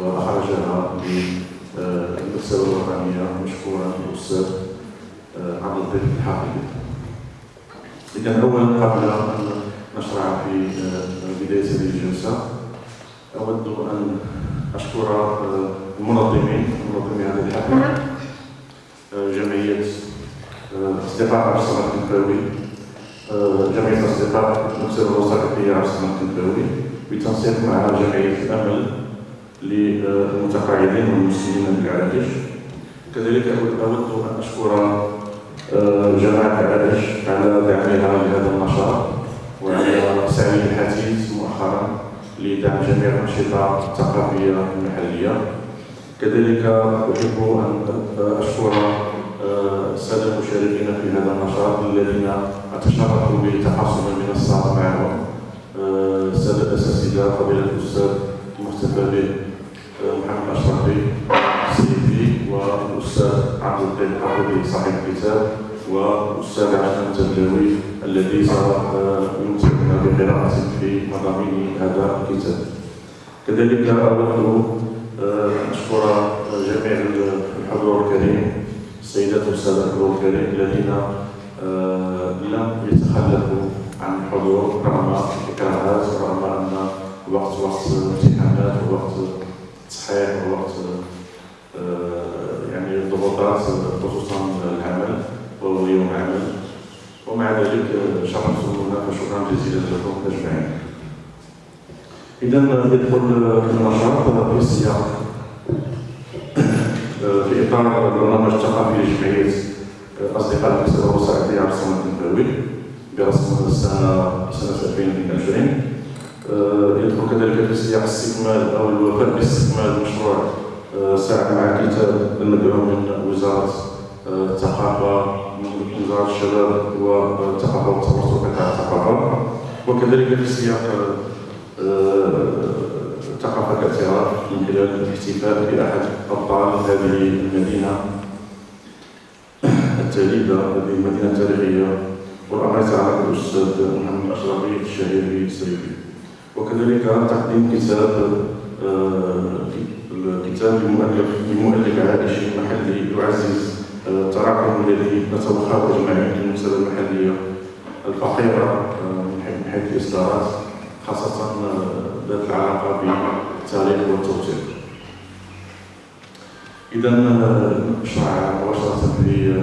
وأخرجها للمكتبة الوطنية مشكورا الأستاذ عبد اللطيف الحافظي. إذا أولا قبل أن نشرع في بداية هذه الجلسة أود أن أشكر المنظمين منظمي هذه الحفلة جمعية أصدقاء عبد الصمد الكنفاوي جمعية أصدقاء المكتبة الوثائقية عبد الصمد الكنفاوي بالتنسيق مع جمعية الأمل للمتقاعدين والمسلمين بالعرائش كذلك أود أن أشكر جماعة العرائش على دعمها لهذا النشاط وعلى سعي الحثيث مؤخرا لدعم جميع الأنشطة الثقافية المحلية. كذلك أحب أن أشكر السادة المشاركين في هذا النشاط الذين أتشرفوا بتحصل المنصة معهم السادة الأساتذة فضيلة الأستاذ المحتفى به محمد أشرفي السيفي والأستاذ عبد اللطيف الحافظي صاحب الكتاب والأستاذ عشان التبلاوي الذي سيمتعنا بقراءة في مضامين هذا الكتاب. كذلك أود أن أشكر جميع الحضور الكريم السيدات والسادة الحضور الكريم الذين لم يتخلفوا عن الحضور رغم الإكراهات ورغم أن وقت وقت امتحانات ووقت تصحيح ووقت يعني ضغوطات خصوصا العمل وهو يوم عمل ومع ذلك شرفتمونا فشكرا جزيلا لكم أجمعين. اذا ندخل في النشاط في السياق في إطار البرنامج الثقافي لجمعية أصدقاء المكتبه الوثائقيه عبد الصمد النبوي برسم السنة سنة 2022 يدخل كذلك في سياق استكمال أو الوفاء باستكمال مشروع ساعد مع الكتاب المدعوم من وزارة الثقافة من وزارة الشباب والثقافه والتواصل قطاع الثقافه وكذلك في سياق ثقافة الاعتراف من خلال الاحتفال بأحد أبطال هذه المدينة. التاليده هذه المدينة التاريخية والأمر يتعلق بالأستاذ محمد أشرفي الشهير بالسيفي وكذلك تقديم كتاب الكتاب لمؤلف لمؤلف عائشي محلي يعزز التراكم الذي نتوخاه أجمعين في المكتبه المحليه الفقيره من حيث الإصدارات خاصة ذات العلاقة بالتاريخ والتوثيق. اذا نشرع مباشره في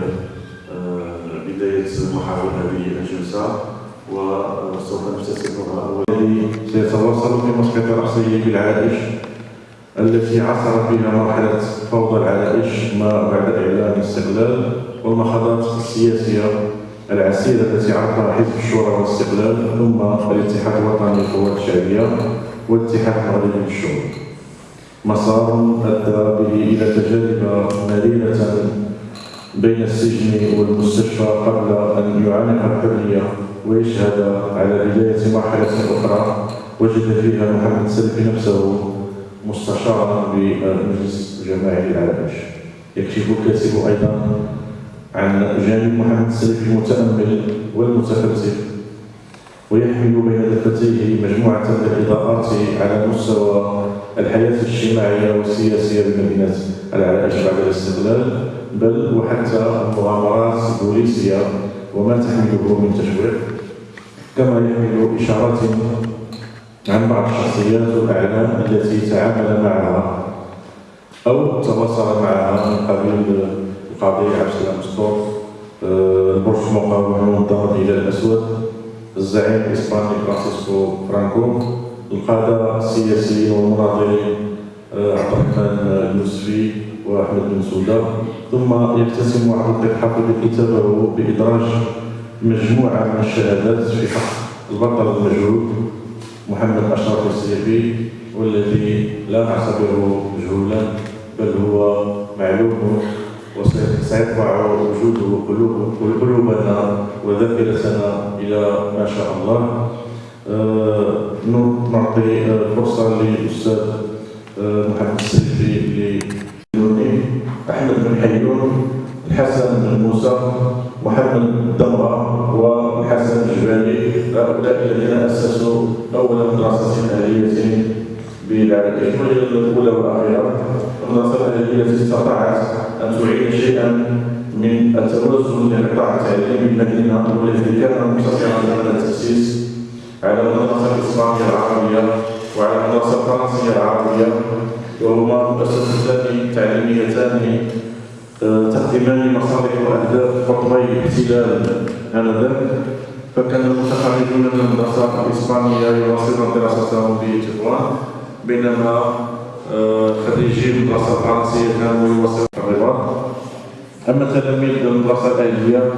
بداية محاور هذه الجلسة وسوف نفتتحها والذي سيتواصل في مسقط رأسه بالعائش التي عصرت بها مرحلة فوضى العائش ما بعد إعلان الاستقلال والمخاضات السياسية العسيرة التي عرفها حزب الشورى والاستقلال ثم الاتحاد الوطني للقوات الشعبية والاتحاد المغربي للشعوب. مسار أدى به إلى تجارب مريرة بين السجن والمستشفى قبل أن يعانق الحرية. ويشهد على بداية مرحلة أخرى وجد فيها محمد سلفي نفسه مستشارا بالمجلس الجماعي للعرائش يكشف الكاتب أيضا عن جانب محمد السلفي المتأمل والمتفلسف ويحمل بين دفتيه مجموعة من الإضاءات على مستوى الحياة الاجتماعية والسياسية بمدينة العرائش بعد الاستقلال بل وحتى المغامرات البوليسية وما تحمله من تشويق كما يحمل إشارات عن بعض الشخصيات والأعلام التي تعامل معها أو تواصل معها من قبيل القاضي عبد السلام السطور البرج المقاومة المنظمة الهلال الأسود الزعيم الإسباني فرانسيسكو فرانكو القادة السياسيين والمناضلين عبد الرحمن اليوسفي واحمد بن سوده ثم يقتسم عبد حافظ كتابه بإدراج مجموعة من الشهادات في حق البطل المجهول محمد أشرف السيفي والذي لا نعتبره مجهولا بل هو معلوم وسيطبع وجوده قلوب قلوبنا وذاكرتنا إلى ما شاء الله. نعطي فرصة للاستاذ محمد السيفي محمد الدمره والحسن الجبالي هؤلاء الذين أسسوا أول مدرسة اهليه بالعراقيش وهي الأولى والأخيرة التي استطاعت أن تعيد شيئا من التوازن للقطاع التعليمي بالمدينة والذي كان مقتصرا على التأسيس على المدرسة الإسلامية العربية وعلى المدرسة الفرنسية العربية. وهما مؤسستان تعليميتان تخدمان مصالح وأهداف قطبي الاحتلال آنذاك. فكان المتخرجون من المدرسة الإسبانية يواصلون دراستهم بتطوان بينما آه، خريجي المدرسة الفرنسية كانوا يواصلون الرباط أما تلاميذ المدرسة الآلية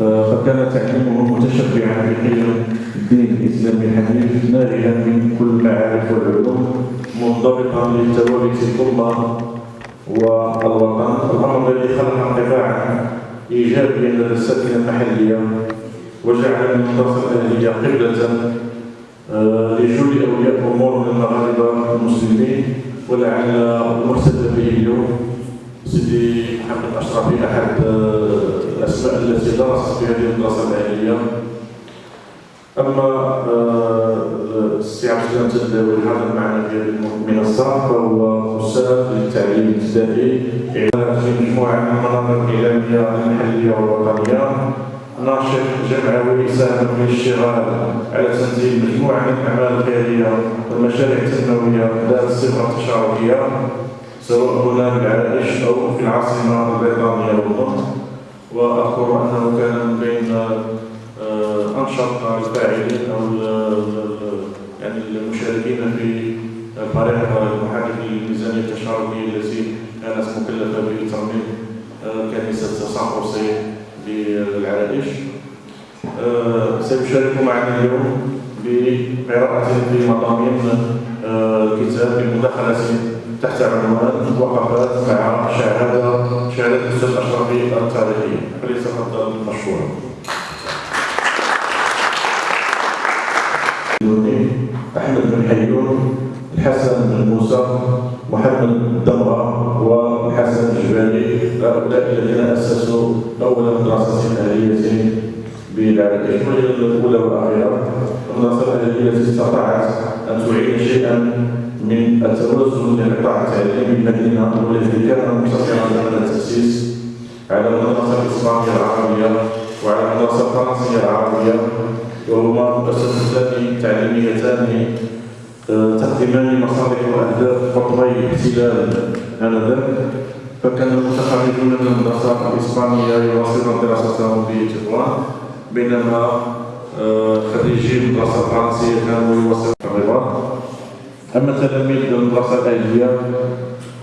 آه، فكان تعليمهم متشبعا بقيم الدين الإسلامي الحنيف نارها من كل المعارف والعلوم منضبطا لثوابت الأمة. والوطن الأمر الذي خلق انطباعا إيجابيا لدى الساكنة المحلية وجعل المدرسة الأهلية قبلة آه، لجل أولياء أمور من المغاربة المسلمين ولعل المرتدى به اليوم سيدي محمد أشرفي أحد آه، الأسماء التي درست في هذه المدرسة الأهلية أما آه، السي عبد السلام تداوي الحاضر معنا في هذه المنصة فهو أستاذ للتعليم الابتدائي في مجموعة من المناطق الإعلامية المحلية والوطنية. ناشط جمعوي يساهم في الاشتغال على تنزيل مجموعة من الأعمال الخيرية والمشاريع التنموية ذات الصفة التشاركية سواء هنا بالعرائش أو في العاصمة البريطانية والنطق وأذكر أنه كان من بين آه، أنشط الفاعلين أو يعني المشاركين في فريق المحرك للميزانية التشاركية التي كانت مكلفة بترميم آه، كنيسة سان بالعرائش آه، سيشارك معنا اليوم بقراءة في مضامين الكتاب بمداخلة تحت عنوان وقفات مع شهادة شهادة الأستاذ الأشرفي التاريخية فليتفضل مشكورا. الدمرة والحسن الجبالي. هؤلاء الذين أسسوا أول مدرسة أهلية بالعراق الأولى والأخيرة. المدرسة الأهلية التي استطاعت أن تعيد شيئا من التوازن للقطاع التعليمي بالمدينة والذي كان مقتصرا على التأسيس على المدرسة الإسلامية العربية وعلى المدرسة الفرنسية العربية. وهما مؤسستان تعليميتان تخدمان مصالح وأهداف قطبي الاحتلال انذاك فكان المتخرجون من المدرسة الاسبانيه يواصلون دراستهم بتطوان بينما آه، خريجي المدرسة الفرنسيه كانوا يواصلون في الرباط أما تلاميذ المدرسة الاليه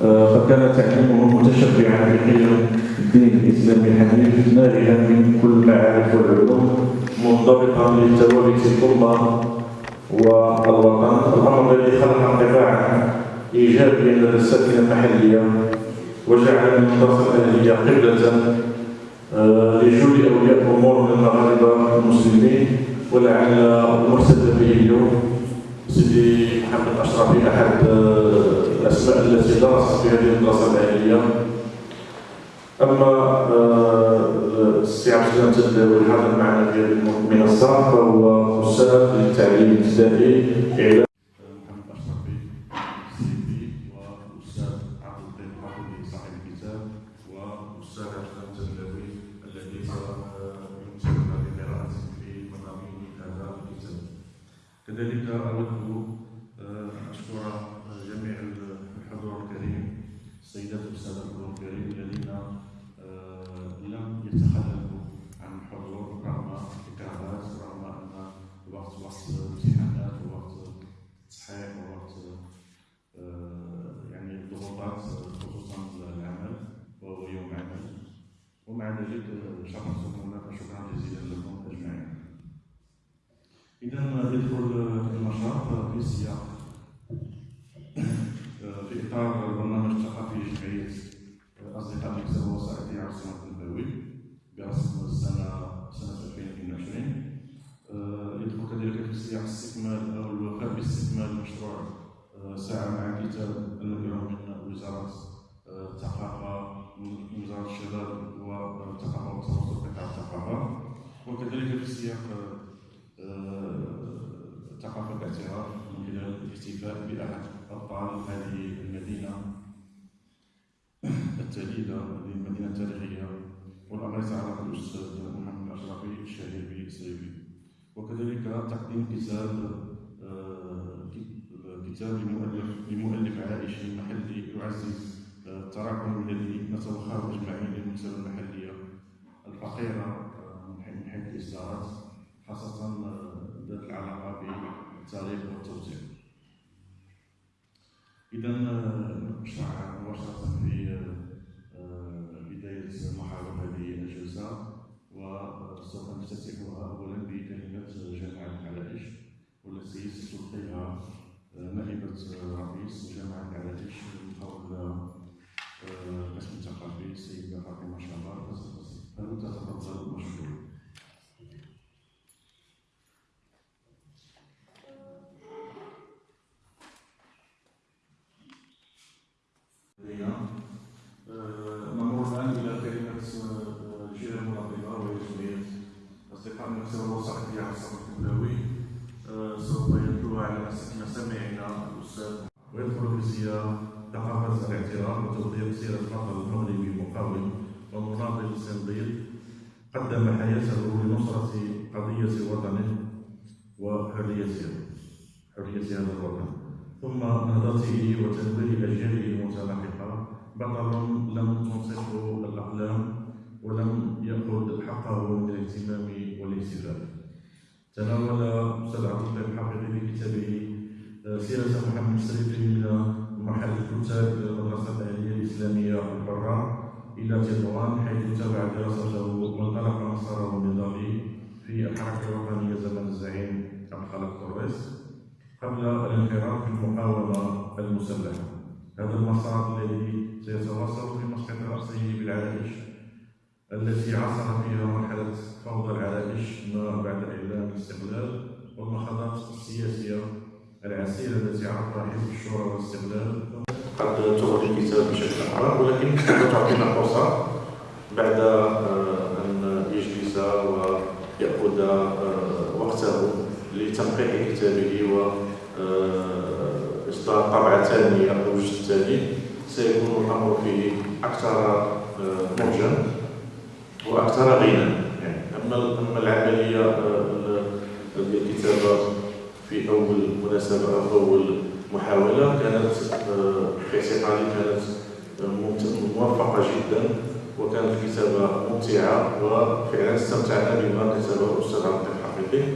آه، فكان تعليمهم متشبعا بقيم الدين الإسلامي الحنيف نارها من كل المعارف والعلوم منضبطا لثوابت الامه والوطن الامر الذي خلق انطباعا إيجابيا لدى الساكنه المحلية وجعل المدرسة الأهلية قبلة آه، لجل أولياء امور من المغاربه المسلمين ولعل المرتدى به اليوم سيدي محمد اشرفي أحد آه، الأسماء التي درست في هذه المدرسة الأهلية. أما تداوي الحاضر معنا في هذه المنصة فهو أستاذ للتعليم الابتدائي محمد اشرفي سيدي واستاذ عبد اللطيف حافظي صاحب الكتاب واستاذ عبد السلام تداوي الذي سيمكننا بقراءه في مضامين هذا الكتاب كذلك اود آه، ان اشكر جميع الحضور الكريم السيدات والساده الحضور الكريم الذين لم يتخلفوا عن الحضور رغم الإكراهات رغم أن الوقت وقت امتحانات ووقت تصحيح ووقت آه، يعني ضغوطات خصوصا العمل وهو يوم عمل ومع ذلك شرفتم لنا فشكرا جزيلا لكم أجمعين. إذا يدخل النشاط في سياق في إطار البرنامج الثقافي لجمعية أصدقاء المكتب الوسائطي عاصمة النبوي برسم السنة سنة 2022 آه، يدخل كذلك في سياق استكمال أو الوفاء باستكمال مشروع آه، ساعة مع كتاب المدعو من وزارة آه، الثقافة من وزارة الشباب والثقافة وتواصل قطاع الثقافة وكذلك في سياق ثقافة الاعتراف من خلال الاحتفاء بأحد أبطال هذه المدينة التالية هذه المدينة التاريخية. والأمر يتعلق بالأستاذ محمد الأشرفي الشهير بالسيفي وكذلك تقديم كتاب آه، كتاب لمؤلف لمؤلف عائشي محلي يعزز آه، التراكم الذي نتوخاه أجمعين للمكتبة المحلية الفقيرة آه، من حيث الإصدارات خاصة ذات العلاقة بالتاريخ والتوزيع. إذا نشرع مباشرة في بداية محاور هذه الجلسة وسوف نفتتحها أولا بكلمة جامعة العرائش والتي ستلقيها نائبة رئيس جامعة العرائش من قول القسم الثقافي السيدة فاطمة شابار فلتتفضل مشكور. المقاوم ومناضل الصنديد قدم حياته لنصرة قضية وطنه وحريته حرية هذا الوطن. ثم نهضته وتنوير أجياله المتلاحقة. بطل لم تنصفه الأقلام ولم يأخذ حقه من الاهتمام والاحتفال تناول أستاذ عبد الحقيقي في كتابه آه، سيرة محمد السريفي من مرحلة الكتاب إلى المدرسة العليا الإسلامية الحرة إلى تطوان حيث تابع دراسته وانطلق مساره النضالي في الحركة الوطنية زمن الزعيم عبد الخالق طوريس قبل الانخراط في المقاومة المسلحة. هذا المسار الذي سيتواصل في مسقط رأسه بالعرائش التي عاصر فيها مرحلة فوضى العرائش ما بعد إعلان الاستقلال والمخاضات السياسية العسيرة التي عرفها حزب الشورى والاستقلال قد تخرج الكتاب بشكل أكبر ولكن تعطينا فرصة بعد آه، أن يجلس ويأخذ آه، وقته لتنقيح كتابه و آه، إصدار طبعة ثانية أو الجزء الثاني سيكون الأمر فيه أكثر موجا وأكثر غنى. يعني أما أما العملية الكتابة في أول مناسبة أو أول محاولة كانت في اعتقادي كانت موفقة جدا وكانت الكتابة ممتعة وفعلا استمتعنا بما كتبه الأستاذ عبد الحقيقي